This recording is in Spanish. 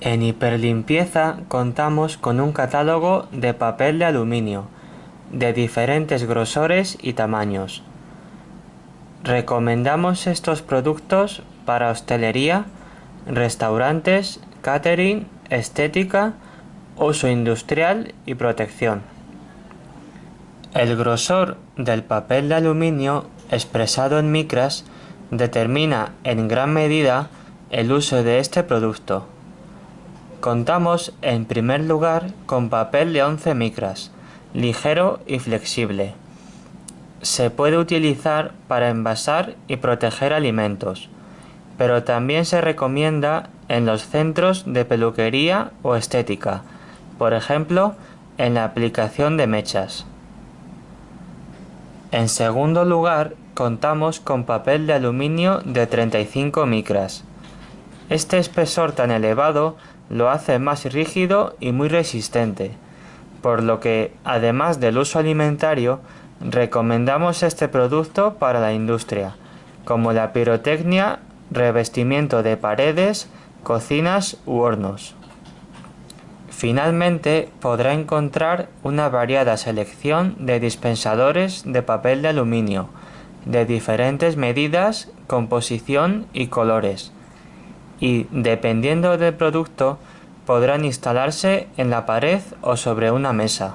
En Hiperlimpieza contamos con un catálogo de papel de aluminio de diferentes grosores y tamaños. Recomendamos estos productos para hostelería, restaurantes, catering, estética, uso industrial y protección. El grosor del papel de aluminio expresado en micras determina en gran medida el uso de este producto. Contamos en primer lugar con papel de 11 micras, ligero y flexible. Se puede utilizar para envasar y proteger alimentos, pero también se recomienda en los centros de peluquería o estética, por ejemplo, en la aplicación de mechas. En segundo lugar, contamos con papel de aluminio de 35 micras. Este espesor tan elevado lo hace más rígido y muy resistente, por lo que, además del uso alimentario, recomendamos este producto para la industria, como la pirotecnia, revestimiento de paredes, cocinas u hornos. Finalmente podrá encontrar una variada selección de dispensadores de papel de aluminio, de diferentes medidas, composición y colores, y, dependiendo del producto, podrán instalarse en la pared o sobre una mesa.